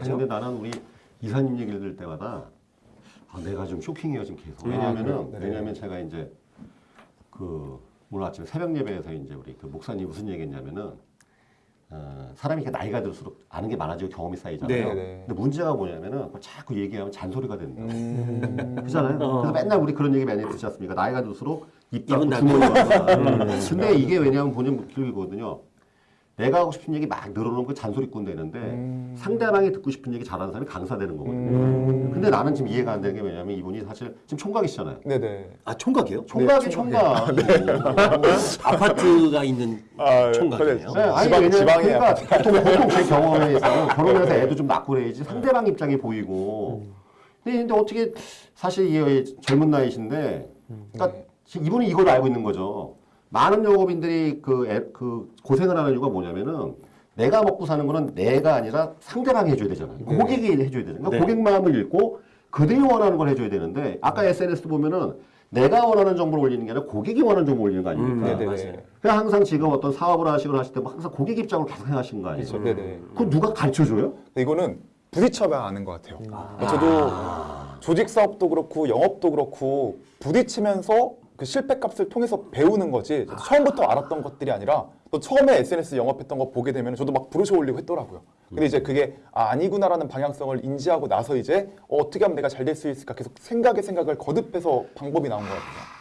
근데 나는 우리 이사님 얘기를 들을 때마다 아, 내가 좀 쇼킹해요 지금 계속. 왜냐하면은 네. 왜냐하면 제가 이제 그 오늘 아침에 새벽 예배에서 이제 우리 그 목사님 무슨 얘기했냐면은 어, 사람이 이렇게 나이가 들수록 아는 게 많아지고 경험이 쌓이잖아요. 네, 네. 근데 문제가 뭐냐면은 자꾸 얘기하면 잔소리가 된다. 음. 그렇잖아요. 어. 그래서 맨날 우리 그런 얘기 많이 듣지 않습니까? 나이가 들수록 입 닫고. 주머니 닫고. 근데 이게 왜냐하면 본인 길거든요. 내가 하고 싶은 얘기 막 늘어놓은 거 잔소리꾼 되는데 음. 상대방이 듣고 싶은 얘기 잘하는 사람이 강사 되는 거거든요. 음. 근데 나는 지금 이해가 안 되는 게 왜냐면 이분이 사실 지금 총각이시잖아요. 네네. 아 총각이요? 총각이 총각. 아파트가 있는 아, 총각이에요. 네, 아니 지방- 왜냐면 지방에 그러니까 보통, 보통 제 경험에서는 결혼해서 애도 좀 낳고 그래야지 상대방 입장이 보이고. 근데, 근데 어떻게 사실 이 젊은 나이신데, 그러니까 지금 이분이 이걸 알고 있는 거죠. 많은 영업인들이 그, 애- 그 고생을 하는 이유가 뭐냐면은 내가 먹고 사는 거는 내가 아니라 상대방이 해줘야 되잖아요. 고객이 해줘야 되잖아요. 그러니까 네. 고객 마음을 읽고 그들이 원하는 걸 해줘야 되는데 아까 SNS 보면은 내가 원하는 정보를 올리는 게 아니라 고객이 원하는 정보를 올리는 거 아닙니까? 음, 네네. 맞아요. 그냥 항상 지금 어떤 사업을 하시거나 하실 때 항상 고객 입장을 계속 생각하시는 거 아니에요? 그렇죠. 네네. 그거 누가 가르쳐줘요? 이거는 부딪혀봐야 아는 것 같아요. 그러니까 저도 조직 사업도 그렇고 영업도 그렇고 부딪히면서 그 실패값을 통해서 배우는 거지 처음부터 알았던 것들이 아니라 또 처음에 SNS 영업했던 거 보게 되면 저도 막 부르셔 올리고 했더라고요. 근데 이제 그게 아, 아니구나라는 방향성을 인지하고 나서 이제 어, 어떻게 하면 내가 잘 될 수 있을까 계속 생각에 생각을 거듭해서 방법이 나온 것 같아요.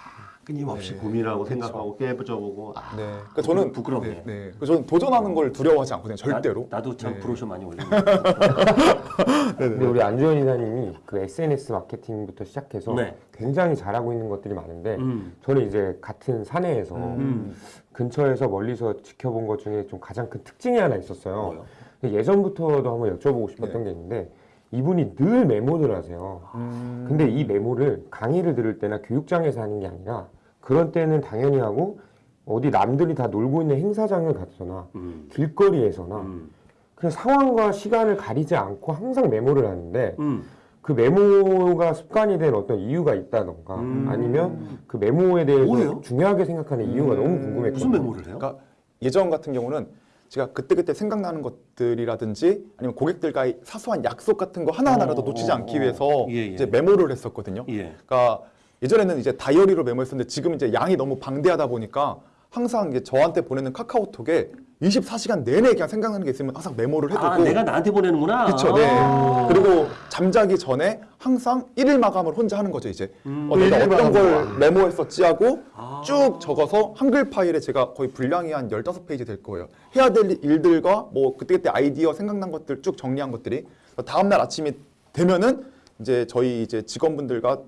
끊임없이 고민하고 생각하고 깨부져보고 아, 네. 그러니까 저는 부끄럽네. 네, 네. 그래서 저는 도전하는 걸 두려워하지 않거든요. 절대로. 나, 도참 네. 브로셔 많이 올리는 근데 우리 안주현 이사님이 그 SNS 마케팅부터 시작해서 네. 굉장히 잘하고 있는 것들이 많은데 음. 저는 이제 같은 사내에서 음. 근처에서 멀리서 지켜본 것 중에 좀 가장 큰 특징이 하나 있었어요. 뭐요? 예전부터도 한번 여쭤보고 싶었던 게 있는데 이분이 늘 메모를 하세요. 음. 근데 이 메모를 강의를 들을 때나 교육장에서 하는 게 아니라 그런 때는 당연히 하고 어디 남들이 다 놀고 있는 행사장을 가서나 음. 길거리에서나 음. 그냥 상황과 시간을 가리지 않고 항상 메모를 하는데 음. 그 메모가 습관이 된 어떤 이유가 있다던가 음. 아니면 그 메모에 대해서 뭐예요? 중요하게 생각하는 이유가 너무 궁금했거든요. 무슨 메모를 해요? 그러니까 예전 같은 경우는 제가 그때그때 생각나는 것들이라든지 아니면 고객들과의 사소한 약속 같은 거 하나하나라도 어, 놓치지 어, 않기 어. 위해서 예, 예. 이제 메모를 했었거든요. 예. 그러니까 예전에는 이제 다이어리로 메모했었는데 지금 이제 양이 너무 방대하다 보니까 항상 이제 저한테 보내는 카카오톡에 24시간 내내 그냥 생각나는 게 있으면 항상 메모를 해두고 아 내가 나한테 보내는구나. 그렇죠. 네. 아. 그리고 잠자기 전에 항상 일일 마감을 혼자 하는 거죠, 이제. 음. 어, 내가 어떤 걸 메모했었지 하고 아. 쭉 적어서 한글 파일에 제가 거의 분량이 한 15페이지 될 거예요. 해야 될 일들과 뭐 그때그때 아이디어 생각난 것들 쭉 정리한 것들이 다음 날 아침이 되면은 이제 저희 이제 직원분들과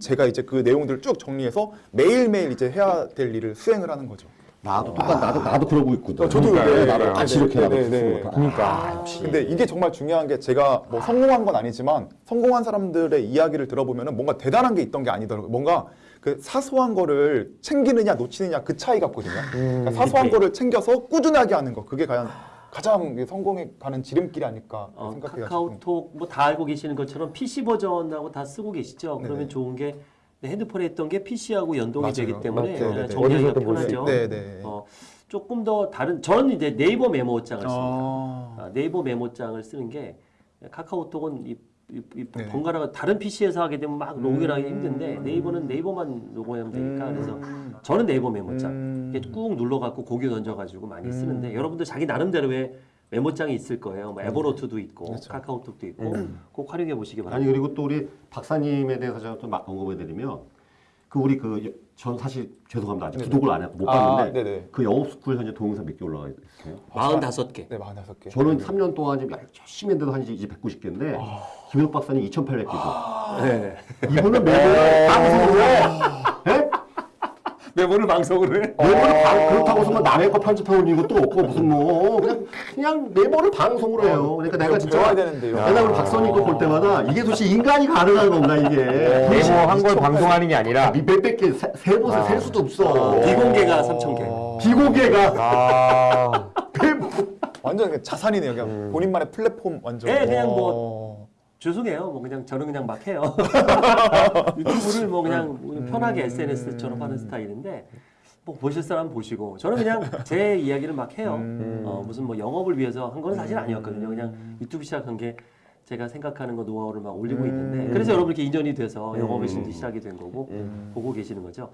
제가 이제 그 내용들을 쭉 정리해서 매일매일 이제 해야 될 일을 수행을 하는 거죠. 나도 똑같 나도 나도 그러고 있거든. 어, 저도 그러니까 네, 나도 네, 같이 네, 이렇게 나도 네, 네, 네. 거다. 그러니까. 근데 이게 정말 중요한 게 제가 뭐 성공한 건 아니지만 성공한 사람들의 이야기를 들어보면은 뭔가 대단한 게 있던 게 아니더라고요. 뭔가 그 사소한 거를 챙기느냐 놓치느냐 그 차이 같거든요. 그러니까 사소한 네. 거를 챙겨서 꾸준하게 하는 거 그게 과연 가장 성공에 가는 지름길이 아닐까 어, 생각해요. 카카오톡 뭐 다 알고 계시는 것처럼 PC 버전하고 다 쓰고 계시죠. 그러면 네네. 좋은 게 핸드폰에 했던 게 PC하고 연동이 맞아요. 되기 때문에 맞아요. 어, 네네. 정리하기가 어디서든 볼수 편하죠. 네, 네. 어, 조금 더 다른 저는 이제 네이버 메모장을 씁니다. 아, 아, 네이버 메모장을 쓰는 게 카카오톡은 이, 이, 이 네. 번갈아가 다른 PC에서 하게 되면 막 로그인하기 음. 힘든데 네이버는 네이버만 로그인하면 되니까 음. 그래서 저는 네이버 메모장 음. 꾹 눌러갖고 고기 던져가지고 많이 음. 쓰는데 여러분들 자기 나름대로의 메모장이 있을 거예요. 뭐 에버노트도 있고 그렇죠. 카카오톡도 있고 꼭 활용해 보시기 바랍니다. 아니 그리고 또 우리 박사님에 대해서 제가 또막 언급해 드리면 그 우리 그 전 사실 죄송합니다 아직 네네. 구독을 안 해, 못 아, 봤는데 네네. 그 영업 스쿨 현재 동영상 몇 개 올라가 있어요. 45개. 네, 45개. 저는 3년 동안 지금 열심히 했는데도 한 이제 190개인데 김현욱 박사님 2,800개죠. 네. 이분은 매번 방송으로 해. 예? 메모를 방송으로 해. 메모를 방, 그렇다고 해서 뭐 남의 거 편집해 올리는 것도 없고 무슨 뭐 그냥 그냥 메모를 방송으로 해요. 그러니까 내가 진짜. 맨날 우리 박사님 거볼 때마다 이게 도대체 인간이 가능한 건가 이게. 메모한 걸 방송하는 게 아니라 몇백 개, 세, 세 곳에 셀 수도 없어. 비공개가 3,000개. 비공개가 아, 완전 그냥 자산이네요. 그냥 본인만의 플랫폼 완전. 네, 그냥 뭐 어. 죄송해요. 뭐 그냥 저는 그냥 막 해요. 유튜브를 뭐 그냥 편하게 SNS처럼 하는 스타일인데 뭐 보실 사람 보시고 저는 그냥 제 이야기를 막 해요. 어, 무슨 뭐 영업을 위해서 한 건 사실 아니었거든요. 그냥 유튜브 시작한 게 제가 생각하는 거 노하우를 막 올리고 음. 있는데 그래서 여러분 이렇게 인연이 돼서 음. 영업의 신도 시작이 된 거고 음. 보고 계시는 거죠.